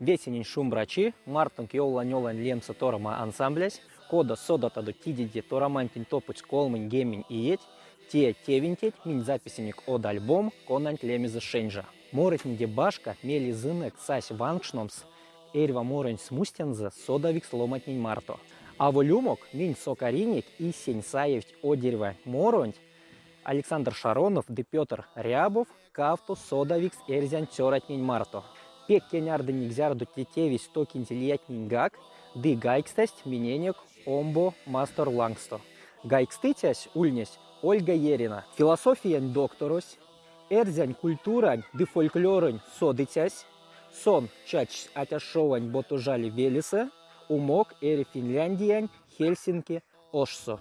Весенень шумбрачи, мартон киола нёлан лемса торама ансамблясь, кода до тидиди торамантин топуч колмын гемин иеть, те тевинтеть мин записенник од альбом конант лемиза шенжа. Моретниде башка мели зынек сась ванкшномс, эрва морень смустенза содавик сломатнин марто. А волюмок мин сокариник и сень саевть одерва моронь, Александр Шаронов, де Петр Рябов, Кавту, Содавикс, Эрзян, Тёратнин Марто. Пек кенярды нигзярду тетевис то кинтильятнин гак, ды гайкстесть миненек омбо мастер лангсто. Гайкстытясь ульнесь Ольга Ерина. Философиян докторось, эрзянь культурань ды фольклорань содытясь, сон чач атяшовань ботужали велиса, умок эри Финляндиянь, Хельсинки, Ошсо.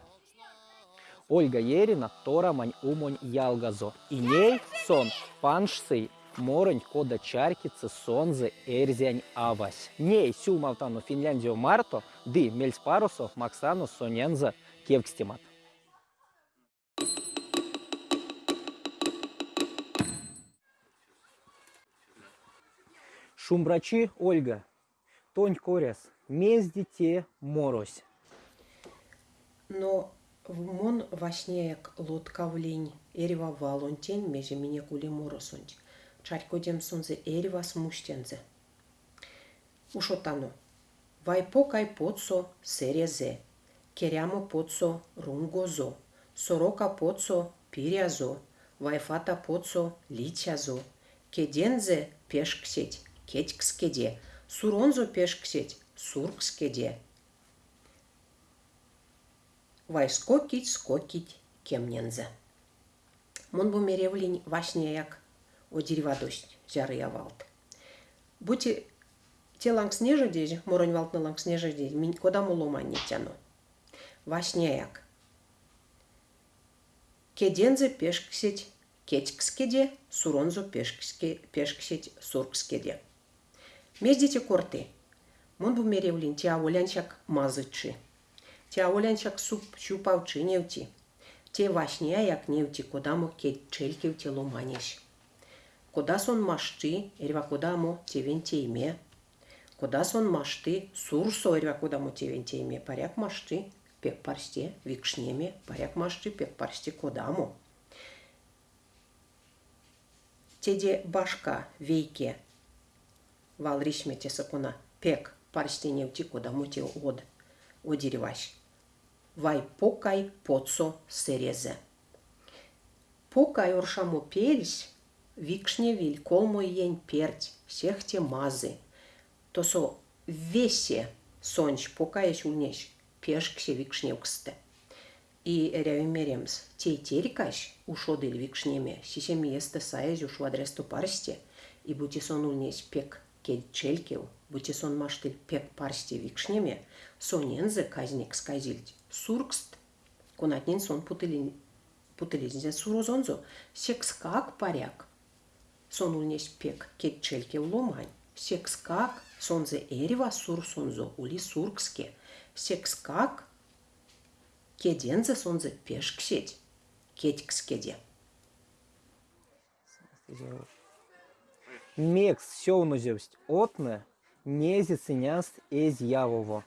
Ольга Ерина, Торамань, Умонь, Ялгазо. И ней сон паншсый Моронь, кода чаркицы, сонзе, эрзянь, авась. Ней сю малтану Финляндию марто, ды мельспарусо, максану, соненза, кевкстимат. Шумбрачи Ольга, тонь коряс, мезди те морось. Но в мон вашне як лодка в лень, эрева валонтень, меже меня кули моросонть. Чарькодем сонзе эрева смущензе. Ушотано. Вай покай поцо серезе. Керямо поцо рунгозо. Сорока поцо пирязо. Вайфата поцо личазо. Кедензе пешксеть, кетькскеде. Суронзо пешксеть, суркскеде. Вай скокить, кемнензе. Мон бу меревлень о дерева дождь, жары явалт. Будьте те ланг снежа дежь, моронь валт на ланг снежа дежь, минь кода му ломан не тяну. Вашне як. Кедензе пешксеть, кетькскеде, суронзо пешксеть, суркскеде. Междите корты. Мон бу меревлень те аволянчак мазычы. Те аволянчак суп щупавчы невти. Те вашне як невти, кода му кетчельки в тело манеш. Кода сон машти, ерва кода му тевентейме. Кода сон машти, сурсо ерва кода му тевентейме. Паряк машти, пек парсте, викшнеме, паряк машти, пек парсте кодаму. Теде башка вейке вал ришмете сакуна пек парсте невти кодаму те од одереваш. Вай покай поцо серезе. Покай оршамо пельсь, Викшне виль, колмо ень перть, всех те мазы. То со весе сонч покаясь унеш, пешксе викшневксте. И рявимеремс, тей терикаш ушодыль викшнеме, сисем есте саез уш вадресто парсте, и бутисон унес пек кед челькев, бутисон маштыль пек парсте викшнеме, сонензе казник сказильть, суркст, конатнин сон путылин, путылинзе сурозонзо, секс как паряк, сонульнеш пек кетчельке ломань. Секскак сонзе эрева сур сонзо ули суркске. Секскак кедензе сонзе пешксеть. Кетькскеде. Мекс сёвнузевсть отне, нези ценяст эз явово.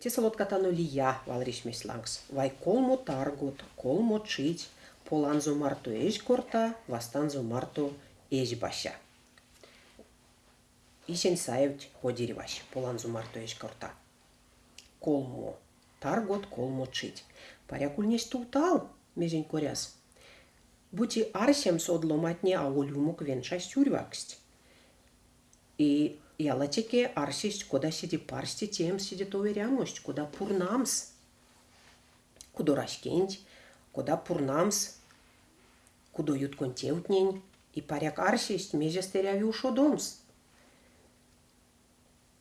Тесалот катану лия валришмес лангс. Вай колмо таргут, колмо чить, поланзо марто еш корта, вастанзо марто еш баша. Ишен саевч ходириваш, поланзо марто еш корта. Колмо. Таргот колмо чить. Парякуль не стултал, межень коряс. Бути арсем содломатне аулюмук венша сюрваксть. И ялатеке арсисть, куда сиди парсти, тем сидит уверямость, куда пурнамс. Кудорашкенть, куда пурнамс, кудо юткон теутнень, и паряк арсисть межестеряви ушодомс.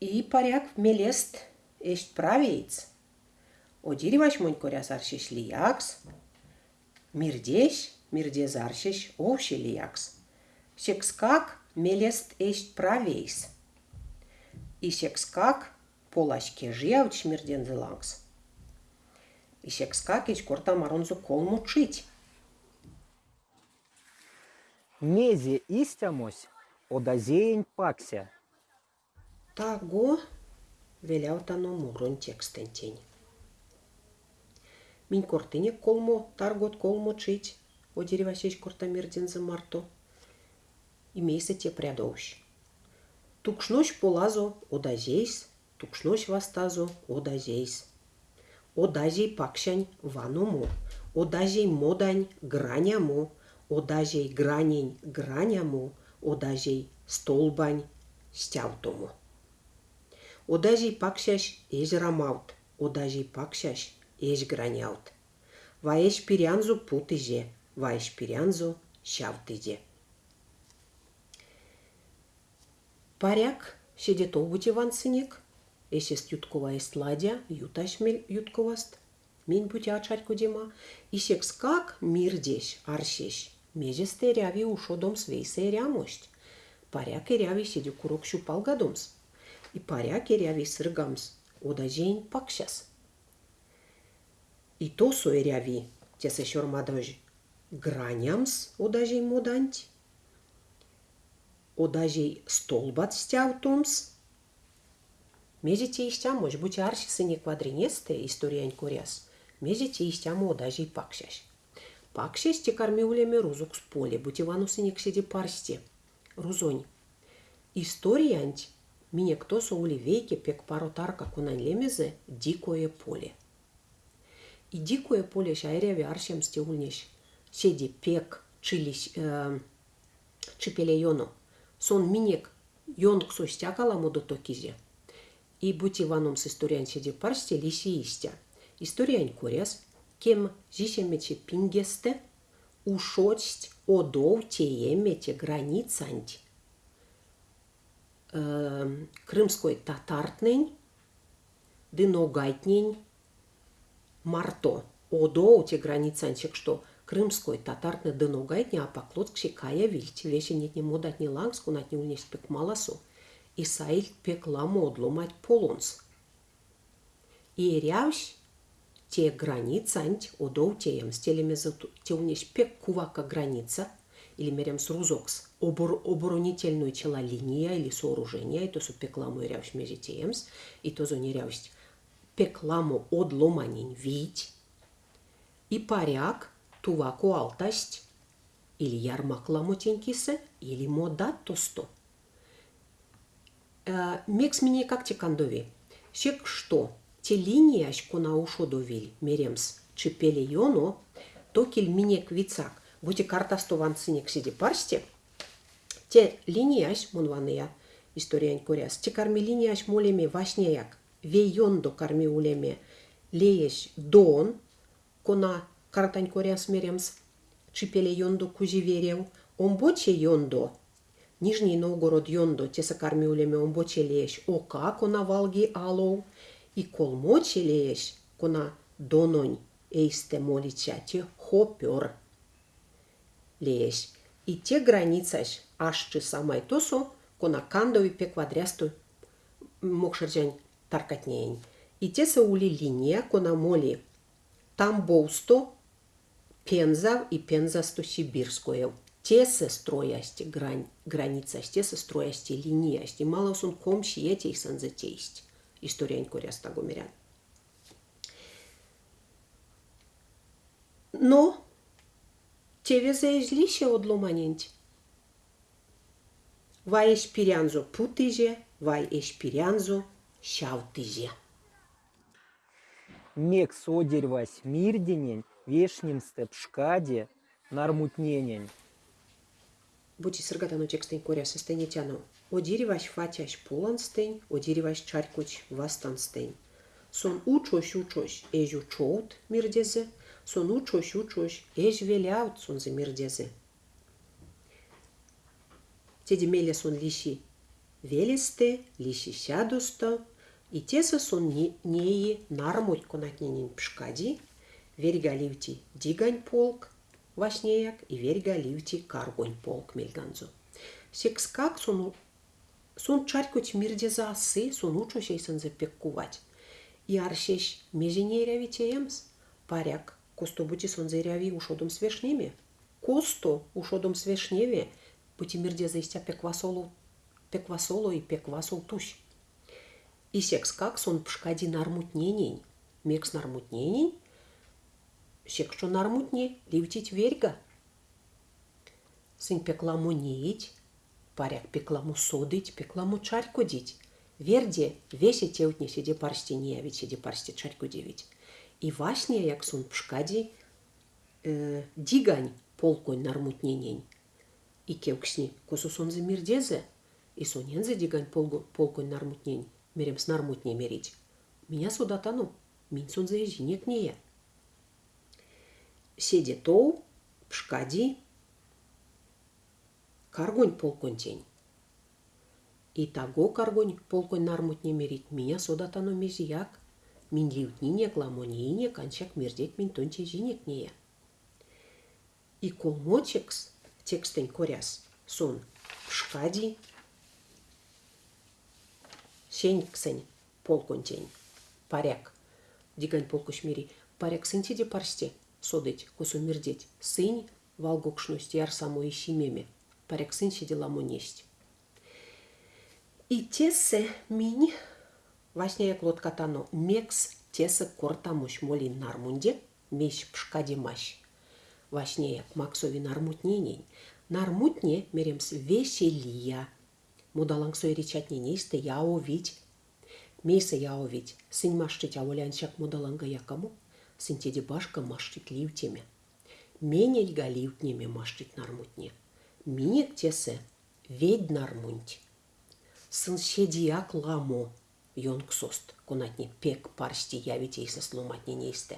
И паряк мелест эшт правеец. Одириваш монь коряс арсиш лиякс, мирдеш, мирдез арсиш овши лиякс. Секскак мелест эшт правейс. И секскак полашке жиявч мирден зелангс. И секскак ич корта маронзу колму чить. Мези истямось, одазеень пакся, Таго веляутано мурон текстен тень. Минь кортыне колмо, таргот колмо чить, одеревасеч кортамирдензе марто. Имейся те прядовщ. Тукшнощ полазо одазейс, тукшнощ вастазо одазейс. Одазей пакшань ваномо, одазей модань гранямо, одазей гранень гранямо, одазей столбань стявтому. Одазей пакшаш эж рамаут, одазей пакшаш эж граняут. Ваеш пирянзу путыже, ваеш пирянзу шавтыже. Паряк сидит обути ван сынек, эсест юткова ест ладя, юташ мель ютковаст. Мен бути ачать кодема, и секс как мирдеш, аршеш. Межесте ряви ушо дом свейсе рямощ. Паряк и ряви сиди курок щупал гадомс. И паряк и ряви сыргамс, одажень пакшас. И то сой ряви, те се шормадож. Гранямс одажень моданти одажей столбат стяутумс. Мезите истям, может быть, арсисы не квадринесте, история куряс. Мезите истям одажей пакшаш. Пакшаш те кормиулеме рузук с поле, бутиванусы не ксиди парсте. Рузонь. История анти, мине кто со уливейке пек паротарка кунань лемезе дикое поле. И дикое поле шайряви аршем стеульнеш. Седи пек чились э, чипелейону сон минек йонг состякала модо токизе. И седи парсте лиси истя. Историан коряс, кем зисемече пингесте, ушость одов теемете границанти. Э, крымской татартнень, дыногайтнень, марто. Одов те границанчик, что крымской татарны дыногайтне апаклоткши кая вильт, веше нетне модатне лангску натне ульнеш пек маласу, и саиль пек ламодло мать полонс. И рявш те границант одоу теем стелеме те ульнеш пек кувака граница, или мерем с рузокс, обор, оборонительную чела линия или сооружение, и то су пекламу и рявш межи теемс, и то зо не рявш пекламу одломанин вить, и паряк – тувако алтасть, или ярмак ламотенькисе, или модат тосто. Э, мекс мне как те кандови. Шек что, те линии ашко на ушо довиль, меремс, чепели йоно, токель мине квицак, будь карта сто ван синек сиди парсте, те линии аш мунвания, история коряс, те карми линии аш молеме вашнеяк, ве йондо карми улеме, лееш дон, кона Картань коряс Нижний Новгород йондо, те сакарми улеме омбоче леш, ока кона валги алоу, и колмоче леш, кона дононь, эйсте молича, те хопер леш. И те границаш, аж че самай тосо, кона кандови пе квадрясту мокшерджань таркатнеень. И те са ули линия, кона моли тамбоусто, Пенза и Пензасто-Сибирское. Се строясти грань, границасти, те се строясти линиясти. Мало сон комши ети их сан затеисть. История коряста гумерян. Но тебе заезлище одломаненти. Vai espiranzo putije, vai espiranzo шаутije. Мек содервась мирденень, вешним шкаде нармутненень. Будь сыргатано текстень коря состенетяно. Одиреваш фатяш поланстень, одиреваш чарькуч вастанстень. Сон учош учош эжу чоут мирдезе, сон учош учош эж веляут сон за мирдезе. Теди меле сон лиши велесте, лиши сядусто, и теса сон неи нармуть конатненин пшкади, Верга ливти дигань полк, вашнеяк, и верга ливти каргонь полк мельганзу. Секс как сон, сон чарькуть мирде за асы, сон учо шейсан запеккувать. И аршеш меженеряви теемс, паряк, косто бути сон зеряви ушодом свешнеме. Косто ушодом свешневе, бути мирде за истя пеквасолу, пеквасолу и пеквасол туш. И секс как сон пшкади нармутненень. Мекс нармутненень. Сек что нармутне, ливтить верьга. Сынь пекламу неить, паряк пекламу содыть, пекламу чарьку дить. Верде весе теутне сиде парсти неявить, сиде парсти чарьку девить. И васне, як сон пшкади, э, дигань полконь нармутненень. И кевксни, косу сон замирдезе, и сонензе дигань полконь нармутнень, мерем с нармутне мерить. Меня сюда тану, мин сон заезжинек нея. седетоу пшкади каргонь полконтень. И того каргонь полконь нармут не мерит, меня содатано мезияк. Мин ливнине гламонине кончак мердет мин тонче зинек нея. И колмочекс текстень коряс сон пшкади сеньксень полконтень. Паряк. Дигань полкуш мири. Паряк сынтиде парсте. Содыть, косу мирдеть, сынь, валгокшность яр само и щемеме, паряк сын сидела несть. И тесе мини, Вашняя клот катано мекс тесе кортамуш молин нармунде, меш пшкади маш. Вашняя максови нармутненень. Нармутне меремс веселия. Мудалангсой речатне нейсте яовить. Мейсе яовить. Сынь маштить аволянчак мудаланга якому. Сынтеди башка маштить ливтеме. Менель галивтнеме маштить нармутне. Минек тесе ведь нармунть. Сын седияк ламо jonksust, kunatni pek parsti javiteisa slumatni neiste.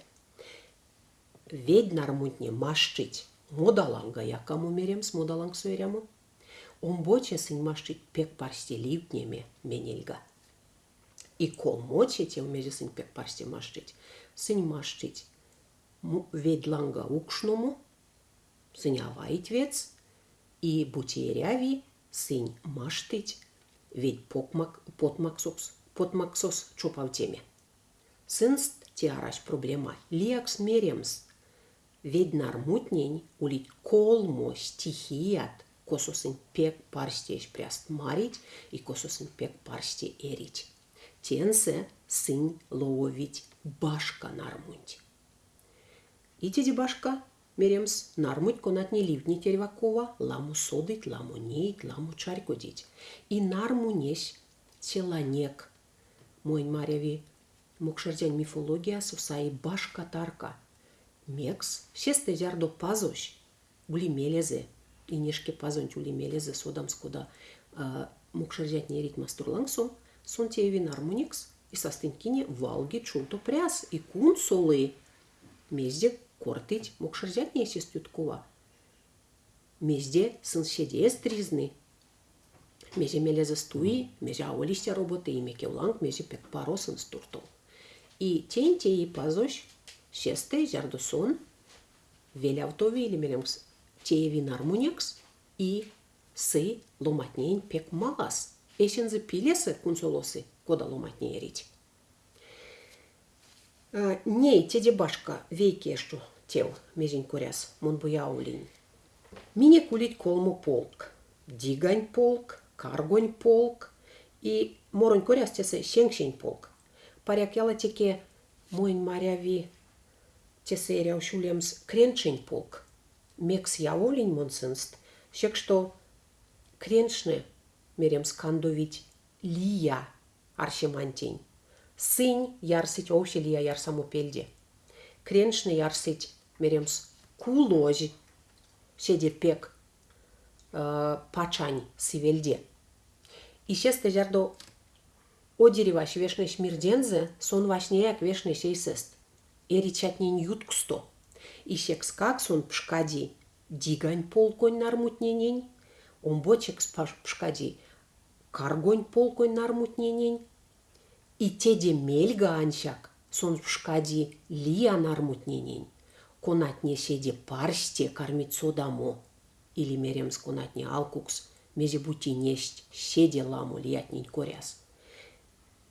Ведьнармутни машчить модаланга якому меремс модаланг суеряму. Он боче сынь машчить пек парсти ливтнеме менельга. И кол моче тем меже сынь пек парсти машчить. Сынь машчить ведланга укшному, сынь аваить вец, и бутеряви сынь маштить ведь покмак, потмаксукс potmaksos čupavtemi. Sânst tiaraș problema liaks merems. Vednar mutneni ulit kolmo stihiat, kososin pek parste išprest marit i kososin pek parste erit. Tense sin lovit башка нармуть. И теди башка меремс нармуть конат не ливни тервакова, ламу содить, ламу нeit, ламу чарькодить. И нарму несь теланек Моин Марьяви мукшардян мифология сусаи баш катарка. Мекс, шесте зярдо пазош, ули мелезе, и нешке пазонт ули мелезе содам скуда мукшардят не рит мастурлангсо, тееви нармуникс, и состынкине валги чулто пряс, и кун солы. Мезде кортить мукшардят не сестюткова. Мезде сын седе стризны, Меже мелезе стуи, меже аолисте роботы и меке уланг, меже пек паросын стуртол. И тень те и пазош, шесте жардусон, велявтови или меремс, тееви нармунекс, и сы ломатнейн пек малас. Эшензе пилесы кунсолосы, кода ломатней рить. Ней теде башка вейкешту тел межень куряс, мон буяулин. Мине кулить колму полк, дигань полк, каргонь полк и моронь корястесе шеңшень полк. Паряк яла теке моин маряви тесе ряушулемс кренчень полк. Мекс яволень монсенст, шек что креншне merem scandovici lia arșimanteni. Sâni iarsici oușe lia iar samupelde. Crenșne iarsici merem culoji э, пачань сивельде. И sivelde. Ище о дерева вешнеш мирдензе сон вашнеяк вешнеш эйсест. Эричатнен сон пшкади дигань полконь нармутненень. Пшкади каргонь полконь нармутненень. Теде мельга анчак сон пшкади лия нармутненень. Конат не седе парсте кормит содамо или мерем скунатни алкукс, мези бути несть седе ламу лиятнин коряс.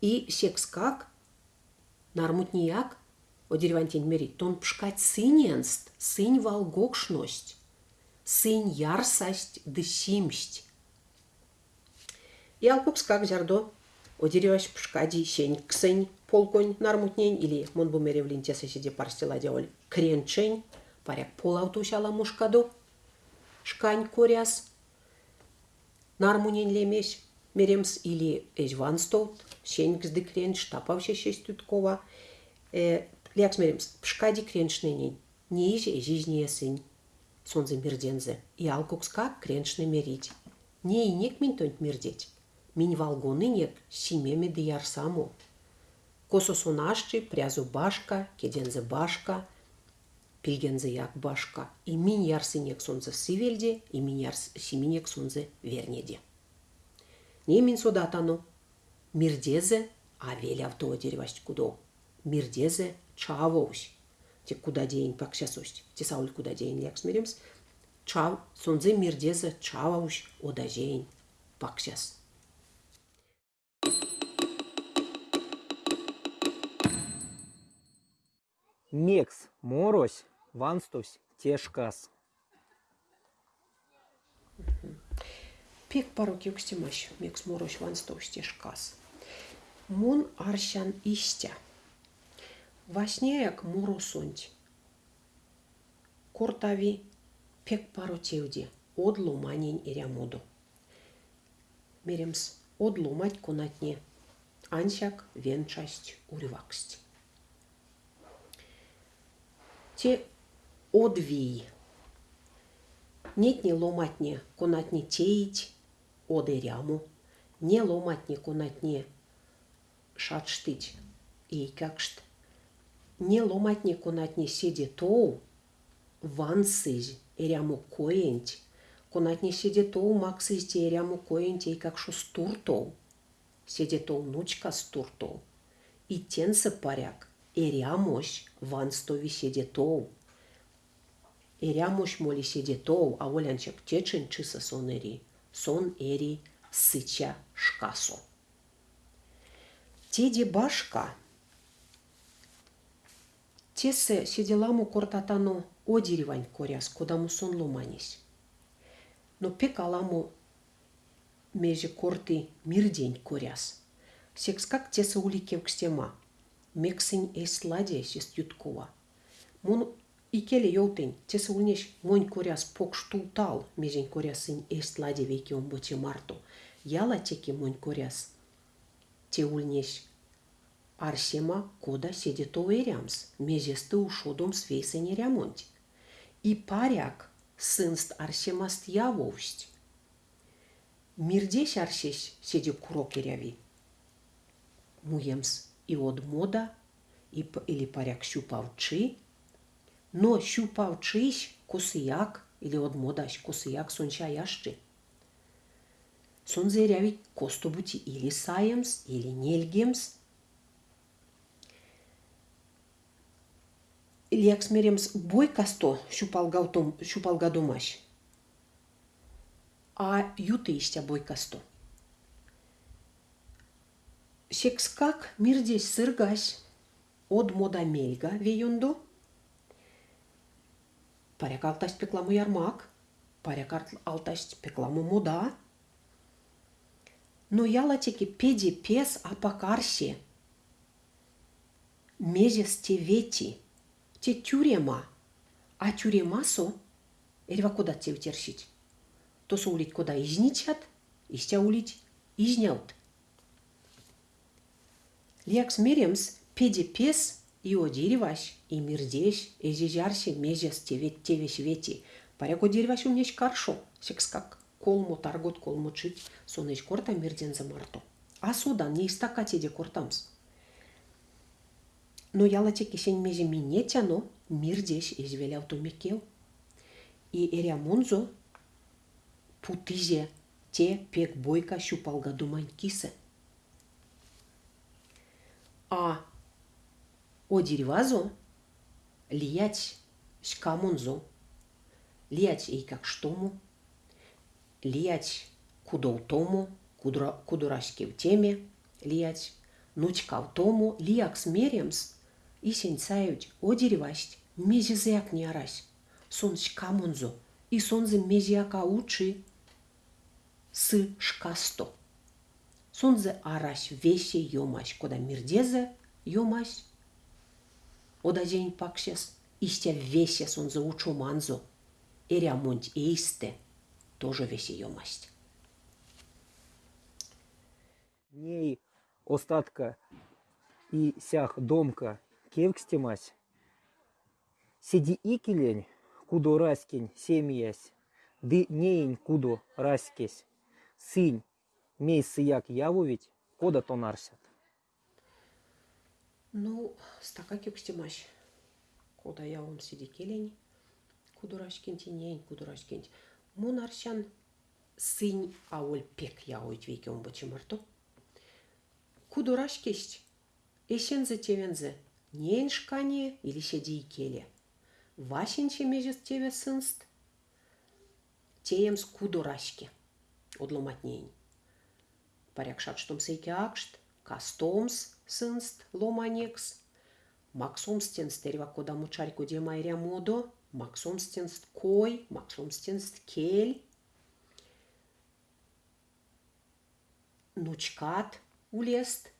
И секс как, нармутнияк, о деревантин мери, тон пшкать сыненст, сынь волгокшность, сынь ярсасть да симсть. И алкукс как зярдо Одереваш пшкади сень ксень полконь нармутнень или мон бу меревлин теса сиде парстила диоль кренчень паряк полаутушала мушкадо. Шкань коряс. Нармунень лемеш меремс или эжванстот сень ксды кренч штапавше шестюткова э, лекс меремс пшкади кренчнень ниже жизни сын сонзе мирдензе и алкукска кренчне мерить не и нек минтонт мирдеть минивалгоныне симеме диярсаму. Кососунашчи прязу башка, кедензе башка, пилгензе як башка. И мин ярсынек сонзе сивельде, и мин ярсынек сонзе вернеде. Не мин содатану. Мирдезе авель авто деревасть кудо. Мирдезе чавоусь. Те куда день паксясость. Те сауль куда день як смиримс. Чав, сонзе мирдезе чавоусь одажень паксяс. Мекс морось, ванстовсь тешкас. Пек пару кюкстимаш, мекс морось ванстовсь тешкас. Мун арщан истя. Васнеяк моросонть. Кортави пек пару тевди. Одлу манень ирямоду. Меремс одлу мать конатне. Ансяк венчасть урваксть те одвій. Нетні ломатні конатні теїть одеряму, не ломатні конатні шатштить и какшт. Не ломатні конатні сиді тоу вансыз эряму коент, конатні сиді тоу максыз те эряму коент и как шо стуртоу. Сиді тоу нучка стуртоу. И тенсы паряк – Eriamoș vanstovișe tou. Eriamoș molișe tou, aolea încep течен, ce сон soneri, Сон eri сыча șcaso. Теди башка. Тесе седеламу кортатано одиревань коряс, кодаму сон ломанись. Но пекаламу меже корты мирдень коряс. Секс как тесе уликев кстема. к стема мексень эсладе сис юткова. Мон икеле йоутен, те се унеш монь коряс пок штултал, межен корясин эсладе веки он боче марто. Яла теки монь коряс. Те ульнеш Арсема кода седето верямс, межесты ушодом свейсене рямонт. И паряк сынст Арсемаст явовсть. Мирдесь Арсесь седе курокеряви. Муемс і од мода или паряк щупавчи, но щупавчись косияк или од модаш косияк сончаящи. Сонзеряви костобути или саемс, или нельгемс. Лекс меремс бойкасто щупалгадомаш. А ютыистя бойкасто. Секскак мирдесь сыргась од мода мельга веюнду. Паряк алтасть пекламу ярмак, паряк алтасть пекламу мода. Но яла теки педи пес апакарси. Мезес те вети, те тюрема, а тюремасо, эрва куда те утершить. То улить куда изничат, истя улить изняут. Меремс педи пес и одиреваш, и мирдеш, и зижарси мезес тевет тевеш вети. Паряко дереваш умнеш каршо, секс как колмо таргот колмо чит, сонеш корта мирден за марто. А содан не истакати де кортамс. Но ялате кисень меже минетяно мирдеш извеляв тумекел. И эрямонзо путизе те пек бойка щупалга думань кисе – а о деревазо лиять шкамунзо, лиять и как штому, лиять кудолтому, кудра, кудурашки в теме, лиять. Нучка в тому, лияк смеремс, и сенцают о деревасть, мезизяк не арась, сон шкамунзо, и сонзе мезяка учи, с шкасто. Сунзе араш весе йомаш, кода мирдезе йомаш. Ода день пакшес, истя весе сунзе учу манзо. Эрямонт эйсте, тоже весе йомасть. Ней остатка и сях домка кевкстемась. Сиди икелень, кудо раскень семьясь, ды неень кудо раскесь. Сынь, мей сыяк явовить, кода то нарсят. Ну, стака кюкстемаш. Кода я вам сиди келень, кудурашкинти нень, кудурашкинти. Мон аршан сынь ауль пек яуить веке он бачымарто. Кудурашкесть, эшензе тевензе, нень шкане или сиди и келе. Вашинче межес тебе сынст, теемс кудурашке, одломатнень. Сейке акшт, кастомс сынст ломанекс, максомстенст терва кода мучарьку демайря модо, максомстенст кой, максомстенст кель, нучкат улест,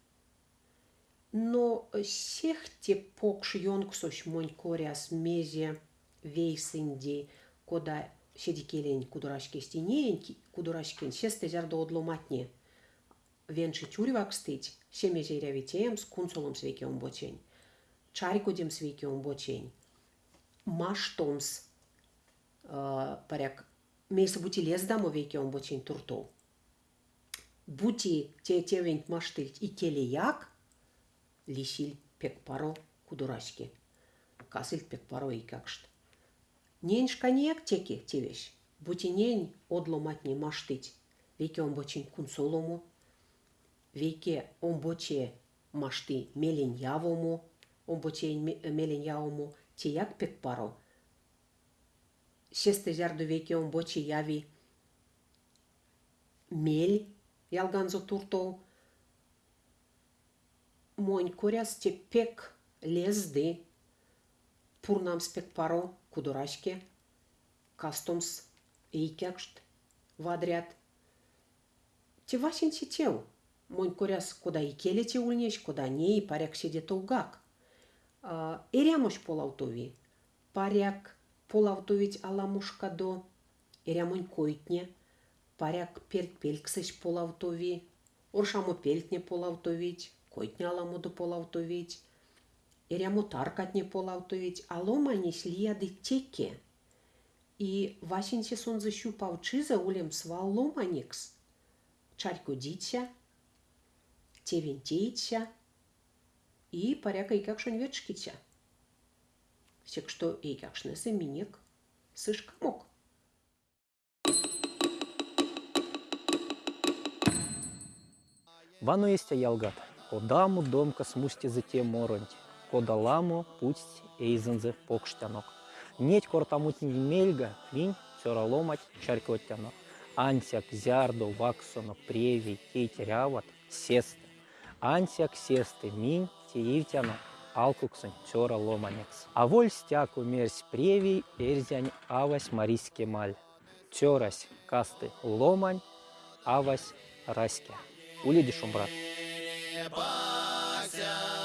но сехте покш йонксош монь коряс мезе вейсинди, кода седикелень кудурашке стенееньки, кудурашкен сесте зярдо одломатне. Венши тюрвак стыть, семезе рявитеем с кунсолом свекеом бочень. Чарикудем свекеом бочень. Маштомс, э, паряк, мейса бути лез дамо векеом бочень туртол. Бути те тевень маштыль и келеяк, лисиль пек паро кудурашки. Касыль пек паро и какшт. Нень шканиек теки тевеш. Бути нень одломатни маштыть. Веке он бочень кунсолому. Веке он боче машты мелень явому. Он боче мелень явому. Тияк пек паро. Шесте жарду веке он боче яви мель ялганзо туртол. Монь коряс те пек лезды. Пурнам спек паро кудурашке, кастомс икякшт вадрят. Те васин сетел, Монь коряс куда и келете ульнеш, куда не и паряк сидет угак. Эрямош полаутови, паряк полаутовить аламушка до, эрямонь койтне, паряк пельт пельксеш полаутови, оршамо пельтне полаутовить, койтне аламуду полаутовить, Ерямо таркатне полаутовить, а ломанись лияды теке. И Васинсе сон защупал чиза улем свал ломаникс. Чарьку дитя, тевентейтся, и паряка и как шон ветшкитя. Всек что и как шнесы минек, сышка мог. Вану есть ялгат, одаму домка смусти за те моронти кодаламо пусть эйзензе покштянок. Неть кортамутни мельга, винь сёраломать чарькоттянок. Ансяк зярдо ваксоно преви кейтеряват сесты. Ансяк сесты минь теивтянок алкуксын сёра ломанекс. А воль стяку мерсь преви эрзянь авась мариске маль. Тёрась касты ломань авась раське. Улидишь, брат. Vai,